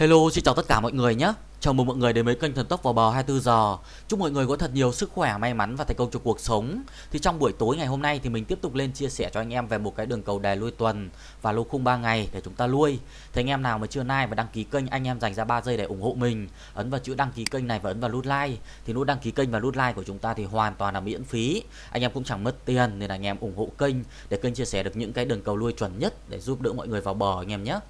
Hello, xin chào tất cả mọi người nhé. Chào mừng mọi người đến với kênh Thần Tốc vào bờ 24 giờ. Chúc mọi người có thật nhiều sức khỏe, may mắn và thành công trong cuộc sống. Thì trong buổi tối ngày hôm nay thì mình tiếp tục lên chia sẻ cho anh em về một cái đường cầu đề lui tuần và lô khung 3 ngày để chúng ta lui. Thì anh em nào mà chưa like và đăng ký kênh, anh em dành ra 3 giây để ủng hộ mình. Ấn vào chữ đăng ký kênh này và ấn vào nút like. Thì nút đăng ký kênh và nút like của chúng ta thì hoàn toàn là miễn phí. Anh em cũng chẳng mất tiền nên là anh em ủng hộ kênh để kênh chia sẻ được những cái đường cầu lui chuẩn nhất để giúp đỡ mọi người vào bờ anh em nhé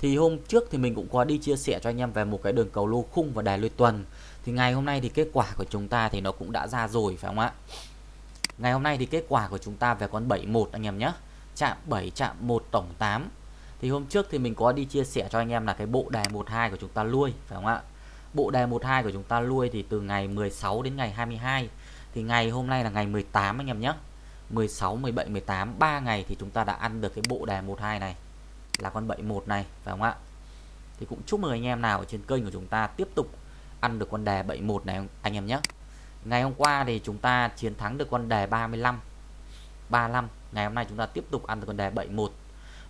thì hôm trước thì mình cũng có đi chia sẻ cho anh em về một cái đường cầu lô khung và đài lôi tuần. Thì ngày hôm nay thì kết quả của chúng ta thì nó cũng đã ra rồi, phải không ạ? Ngày hôm nay thì kết quả của chúng ta về con 71 anh em nhé. Chạm 7 chạm 1 tổng 8 thì hôm trước thì mình có đi chia sẻ cho anh em là cái bộ đài 12 của chúng ta lui, phải không ạ? Bộ đài 12 của chúng ta lui thì từ ngày 16 đến ngày 22 thì ngày hôm nay là ngày 18 anh em nhé. 16 17 18 3 ngày thì chúng ta đã ăn được cái bộ đài 12 này là con 71 này, phải không ạ? Thì cũng chúc mừng anh em nào ở trên kênh của chúng ta tiếp tục ăn được con đề 71 này, anh em nhé. Ngày hôm qua thì chúng ta chiến thắng được con đề 35 35 ngày hôm nay chúng ta tiếp tục ăn được con đề 71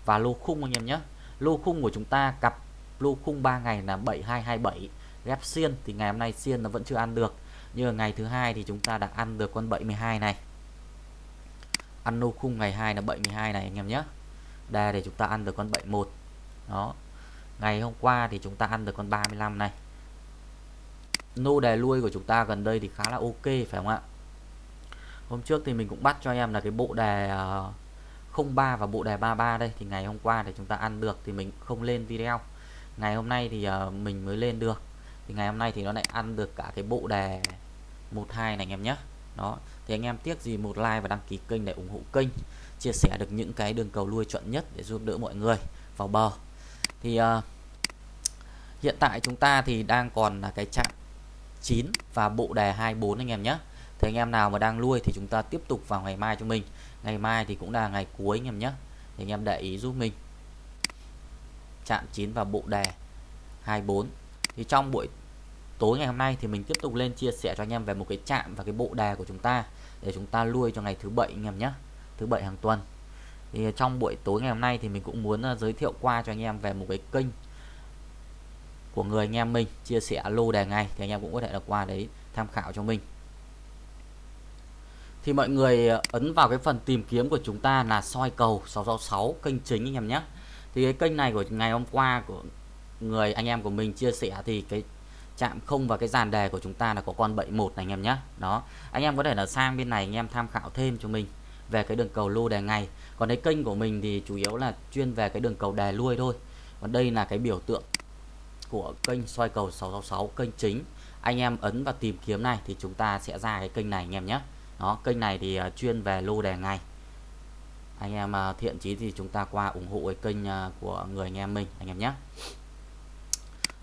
và lô khung anh em nhé, lô khung của chúng ta cặp lô khung 3 ngày là 7227 ghép xiên. Thì ngày hôm nay xiên nó vẫn chưa ăn được. Nhưng ngày thứ hai thì chúng ta đã ăn được con 72 này. Ăn lô khung ngày 2 là 72 này, anh em nhé đề để chúng ta ăn được con 71 đó. Ngày hôm qua thì chúng ta ăn được con 35 này. Nô đề lui của chúng ta gần đây thì khá là ok, phải không ạ? Hôm trước thì mình cũng bắt cho em là cái bộ đề ờ, 03 và bộ đề 33 đây. Thì ngày hôm qua thì chúng ta ăn được thì mình không lên video. Ngày hôm nay thì ờ, mình mới lên được. Thì ngày hôm nay thì nó lại ăn được cả cái bộ đề 12 này anh em nhé. Đó. Thì anh em tiếc gì một like và đăng ký kênh để ủng hộ kênh chia sẻ được những cái đường cầu lui chuẩn nhất để giúp đỡ mọi người vào bờ. Thì uh, hiện tại chúng ta thì đang còn là cái chạm 9 và bộ đề 24 anh em nhé. Thì anh em nào mà đang nuôi thì chúng ta tiếp tục vào ngày mai cho mình. Ngày mai thì cũng là ngày cuối anh em nhé. Thì anh em để ý giúp mình. Chạm 9 và bộ đề 24 thì trong buổi tối ngày hôm nay thì mình tiếp tục lên chia sẻ cho anh em về một cái chạm và cái bộ đề của chúng ta để chúng ta nuôi cho ngày thứ bảy anh em nhé thứ bảy hàng tuần. Thì trong buổi tối ngày hôm nay thì mình cũng muốn ờ, giới thiệu qua cho anh em về một cái kênh của người anh em mình, chia sẻ lô đề ngày thì anh em cũng có thể là qua đấy tham khảo cho mình. Thì mọi người ờ, ấn vào cái phần tìm kiếm của chúng ta là soi cầu 666 kênh chính anh em nhé. Thì cái kênh này của ngày hôm qua của người anh em của mình chia sẻ thì cái chạm không và cái dàn đề của chúng ta là có con 71 này anh em nhé. Đó, anh em có thể là sang bên này anh em tham khảo thêm cho mình về cái đường cầu lô đề ngày. Còn cái kênh của mình thì chủ yếu là chuyên về cái đường cầu đề lui thôi. Còn đây là cái biểu tượng của kênh soi cầu 666 kênh chính. Anh em ấn vào tìm kiếm này thì chúng ta sẽ ra cái kênh này anh em nhé. Đó, kênh này thì à, chuyên về lô đề ngày. Anh em à, thiện chí thì chúng ta qua ủng hộ cái kênh à, của người anh em mình, anh em nhé.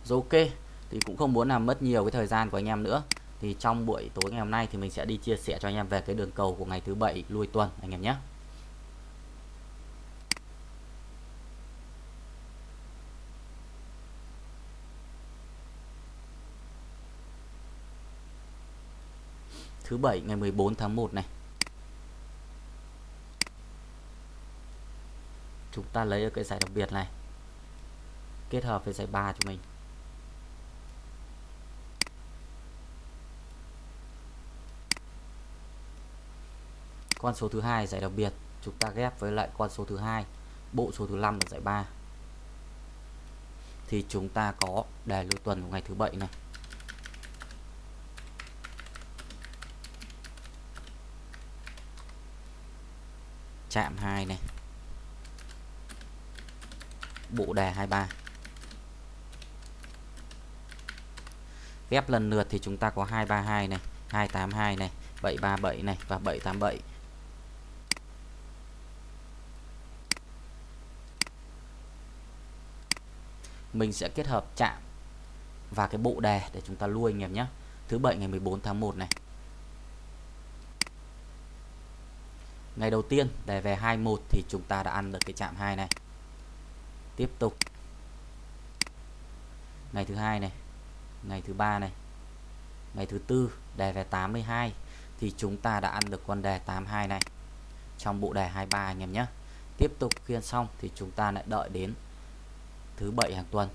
Rồi ok, thì cũng không muốn làm mất nhiều cái thời gian của anh em nữa thì trong buổi tối ngày hôm nay thì mình sẽ đi chia sẻ cho anh em về cái đường cầu của ngày thứ bảy lui tuần, anh em nhé. Thứ bảy ngày 14 tháng 1 này. Chúng ta lấy ở cái giải đặc biệt này, kết hợp với giải 3 cho mình. Con số thứ hai giải đặc biệt, chúng ta ghép với lại con số thứ hai, bộ số thứ năm là giải 3 thì chúng ta có đề lưu tuần của ngày thứ bảy này. Chạm 2 này. Bộ đề 23 ghép lần lượt thì chúng ta có 232 này 282 này 737 này và 787 mình sẽ kết hợp chạm và cái bộ đề để chúng ta lui anh em nhé. Thứ bảy ngày 14 tháng 1 này. Ngày đầu tiên, đề về 21 thì chúng ta đã ăn được cái chạm 2 này. Tiếp tục. Ngày thứ hai này, ngày thứ ba này, ngày thứ tư, đề về 82 thì chúng ta đã ăn được con đề 82 này. Trong bộ đề 23 anh em nhé. Tiếp tục khiên xong thì chúng ta lại đợi đến thứ bảy hàng tuần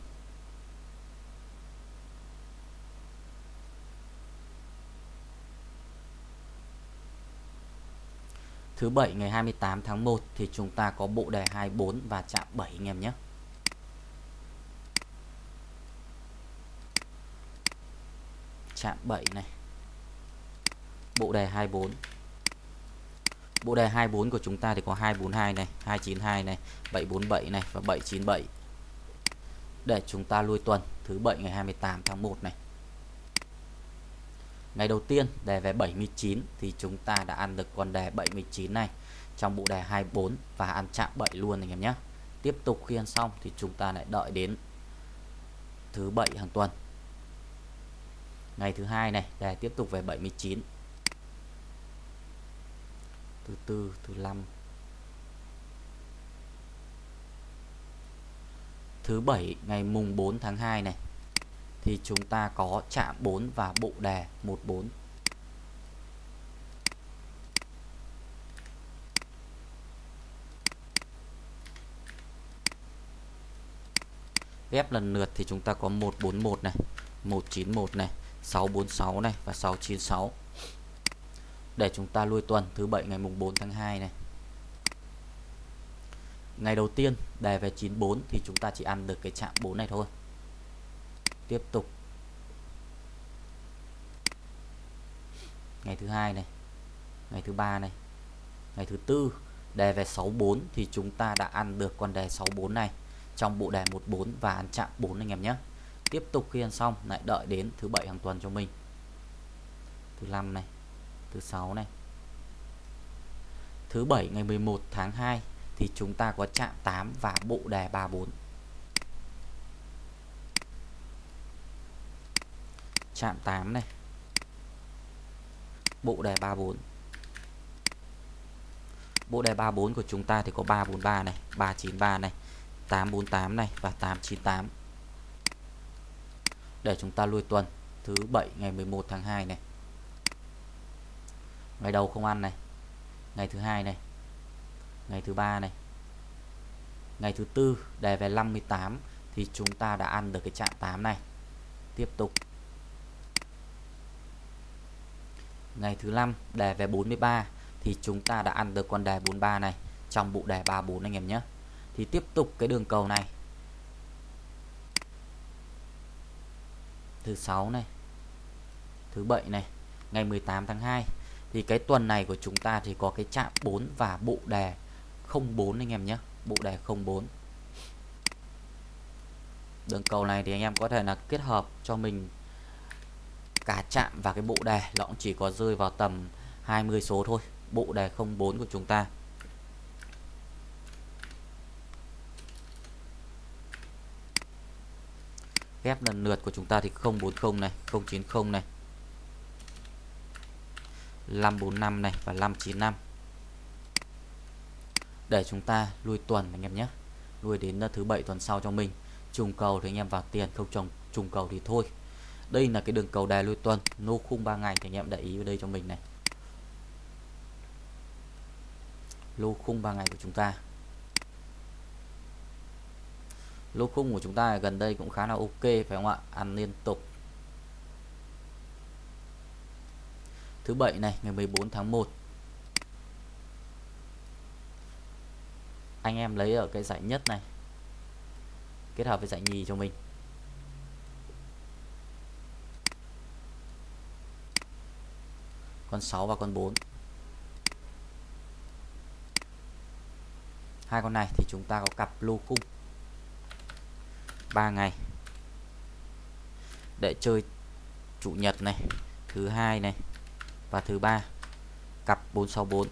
thứ bảy ngày 28 tháng 1 thì chúng ta có bộ đề 24 và chạm 7 anh em nhé. Chạm 7 này. Bộ đề 24. Bộ đề 24 của chúng ta thì có 242 này, 292 này, 747 này và 797. Để chúng ta lui tuần thứ bảy ngày 28 tháng 1 này. Ngày đầu tiên đề về 79 thì chúng ta đã ăn được con đề 79 này trong bộ đề 24 và ăn chạm 7 luôn anh em nhé. Tiếp tục khi ăn xong thì chúng ta lại đợi đến thứ bảy hàng tuần. Ngày thứ hai này đề tiếp tục về 79. Thứ tư, thứ năm. Thứ bảy ngày mùng 4 tháng 2 này thì chúng ta có chạm 4 và bộ đề 14. Ghép lần lượt thì chúng ta có 141 này, 191 này, 646 này và 696. Để chúng ta lui tuần thứ bảy ngày mùng 4 tháng 2 này. Ngày đầu tiên, đề về 94 thì chúng ta chỉ ăn được cái chạm 4 này thôi. Tiếp tục. Ngày thứ hai này, ngày thứ ba này, ngày thứ tư, đề về 64 thì chúng ta đã ăn được con đề 64 này trong bộ đề 14 và ăn chạm 4 anh em nhé. Tiếp tục khi ăn xong, lại đợi đến thứ bảy hàng tuần cho mình. Thứ năm này, thứ sáu này. Thứ bảy ngày 11 tháng 2 thì chúng ta có chạm 8 và bộ đề 34 chạm 8 này. Bộ đề 34 bộ đề 34 của chúng ta thì có 343 này 393 này 848 này và 898 để chúng ta lui tuần, thứ 7 ngày 11 tháng 2 này. Ngày đầu không ăn này. Ngày thứ hai này ngày thứ ba này. Ngày thứ tư, đề về 58 thì chúng ta đã ăn được cái chạm 8 này. Tiếp tục. Ngày thứ năm, đề về 43 thì chúng ta đã ăn được con đề 43 này, trong bộ đề 34 anh em nhé. Thì tiếp tục cái đường cầu này. Thứ sáu này. Thứ bảy này. Ngày 18 tháng 2 thì cái tuần này của chúng ta thì có cái chạm 4 và bộ đề 04 anh em nhé. Bộ đề 04 đường cầu này thì anh em có thể là kết hợp cho mình cả chạm và cái bộ đề. Nó cũng chỉ có rơi vào tầm 20 số thôi. Bộ đề 04 của chúng ta. Ghép lần lượt của chúng ta thì 040 này 090 này 545 này và 595 để chúng ta lui tuần anh em nhé. Lui đến ờ, thứ bảy tuần sau cho mình. Trùng cầu thì anh em vào tiền, không trồng, trùng cầu thì thôi. Đây là cái đường cầu đài lui tuần, nô khung 3 ngày thì anh em để ý ở đây cho mình này. Lô khung 3 ngày của chúng ta. Lô khung của chúng ta gần đây cũng khá là ok, phải không ạ? Ăn liên tục. Thứ bảy này, ngày 14 tháng 1 anh em lấy ở cái giải nhất này, kết hợp với giải nhì cho mình. Con 6 và con 4 hai con này thì chúng ta có cặp lô khung 3 ngày. Để chơi chủ nhật này, thứ hai này và thứ ba. Cặp 464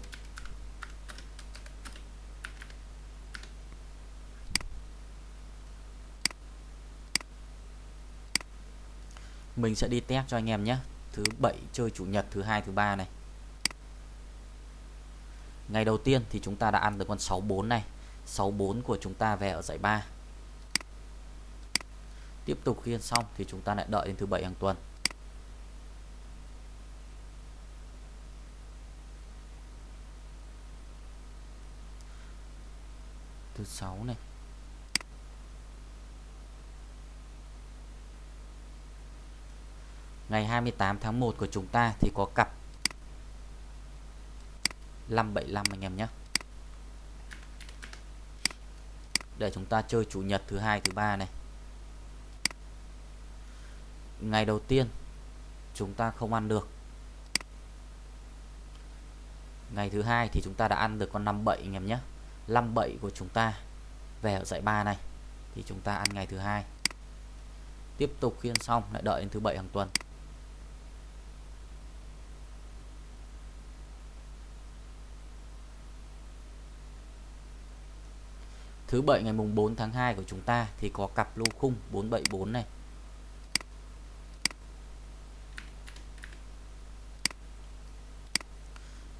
mình sẽ đi test cho anh em nhé. Thứ bảy chơi chủ nhật, thứ hai, thứ ba này. Ngày đầu tiên thì chúng ta đã ăn được con 64 này. 64 của chúng ta về ở giải 3 tiếp tục khi ăn xong thì chúng ta lại đợi đến thứ bảy hàng tuần. Thứ sáu này. Ngày 28 tháng 1 của chúng ta thì có cặp 575 anh em nhé. Để chúng ta chơi chủ nhật thứ hai, thứ ba này. Ngày đầu tiên chúng ta không ăn được. Ngày thứ hai thì chúng ta đã ăn được con 57 anh em nhé. 57 của chúng ta về ở dãy 3 này thì chúng ta ăn ngày thứ hai. Tiếp tục khiên xong, lại đợi đến thứ bảy hàng tuần. Thứ bảy ngày mùng 4 tháng 2 của chúng ta thì có cặp lô khung 474 này.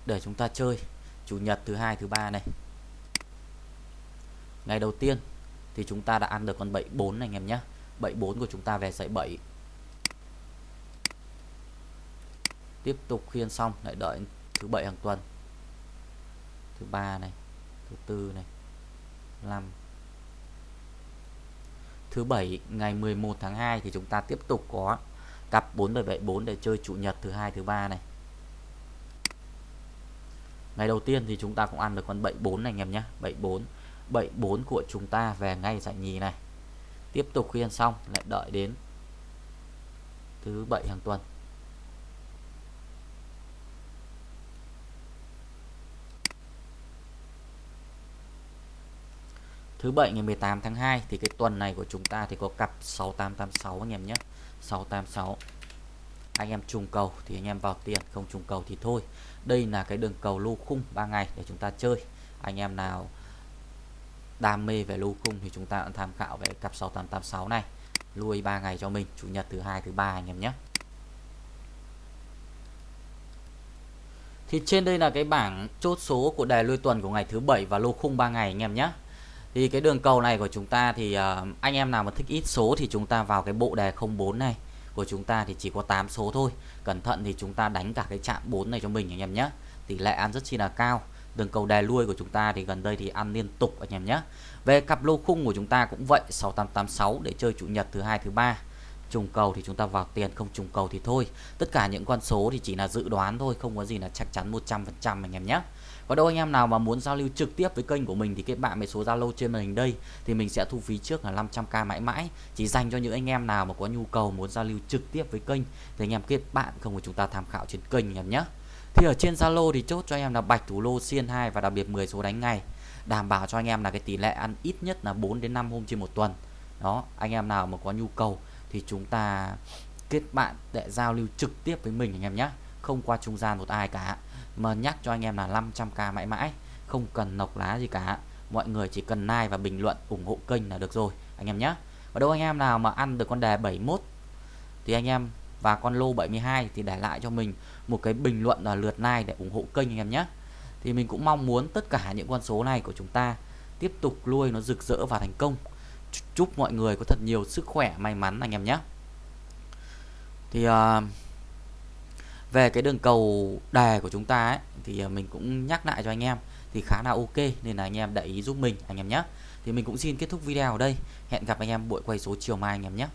Để chúng ta chơi chủ nhật thứ hai thứ ba này. Ngày đầu tiên thì chúng ta đã ăn được con 74 này anh em nhé. 74 của chúng ta về dãy 7. Tiếp tục khiên xong lại đợi thứ bảy hàng tuần. Thứ ba này, thứ tư này 5 Thứ bảy ngày 11 tháng 2 thì chúng ta tiếp tục có cặp 4774 để chơi chủ nhật thứ hai thứ ba này. Ngày đầu tiên thì chúng ta cũng ăn được con 74 này anh em nhé, 74. 74 của chúng ta về ngay giải nhì này. Tiếp tục khi ăn xong lại đợi đến thứ bảy hàng tuần. Thứ bảy ngày 18 tháng 2 thì cái tuần này của chúng ta thì có cặp 6886 anh em nhé. 686. Anh em trùng cầu thì anh em vào tiền, không trùng cầu thì thôi. Đây là cái đường cầu lô khung 3 ngày để chúng ta chơi. Anh em nào đam mê về lô khung thì chúng ta cũng tham khảo về cặp 6886 này. Lui 3 ngày cho mình, chủ nhật thứ hai thứ ba anh em nhé. Thì trên đây là cái bảng chốt số của đề lui tuần của ngày thứ bảy và lô khung 3 ngày anh em nhé thì cái đường cầu này của chúng ta thì uh, anh em nào mà thích ít số thì chúng ta vào cái bộ đề 04 này. Của chúng ta thì chỉ có 8 số thôi. Cẩn thận thì chúng ta đánh cả cái chạm 4 này cho mình anh em nhé tỷ lệ ăn rất chi là cao. Đường cầu đề lui của chúng ta thì gần đây thì ăn liên tục anh em nhé về cặp lô khung của chúng ta cũng vậy 6886 để chơi chủ nhật thứ hai thứ ba. Trùng cầu thì chúng ta vào tiền không trùng cầu thì thôi. Tất cả những con số thì chỉ là dự đoán thôi không có gì là chắc chắn 100% anh em nhé và đâu anh em nào mà muốn giao lưu trực tiếp với kênh của mình thì kết bạn với số Zalo trên màn hình đây thì mình sẽ thu phí trước là 500k mãi mãi. Chỉ dành cho những anh em nào mà có nhu cầu muốn giao lưu trực tiếp với kênh thì anh em kết bạn không của chúng ta tham khảo trên kênh anh em nhé. Thì ở trên Zalo thì chốt cho anh em là bạch thủ lô xiên 2 và đặc biệt 10 số đánh ngày đảm bảo cho anh em là cái tỷ lệ ăn ít nhất là 4 đến 5 hôm trên một tuần. Đó, anh em nào mà có nhu cầu thì chúng ta kết bạn để giao lưu trực tiếp với mình anh em nhé. Không qua trung gian một ai cả mà nhắc cho anh em là 500k mãi mãi không cần nọc lá gì cả. Mọi người chỉ cần like và bình luận ủng hộ kênh là được rồi anh em nhé. Và đâu anh em nào mà ăn được con đề 71 thì anh em và con lô 72 thì để lại cho mình một cái bình luận là lượt like để ủng hộ kênh anh em nhé. Thì mình cũng mong muốn tất cả những con số này của chúng ta tiếp tục nuôi nó rực rỡ và thành công. Chúc mọi người có thật nhiều sức khỏe may mắn anh em nhé. Thì uh, về cái đường cầu đề của chúng ta ấy, thì à, mình cũng nhắc lại cho anh em thì khá là ok nên là anh em để ý giúp mình anh em nhé. Thì mình cũng xin kết thúc video ở đây. Hẹn gặp anh em buổi quay số chiều mai anh em nhé.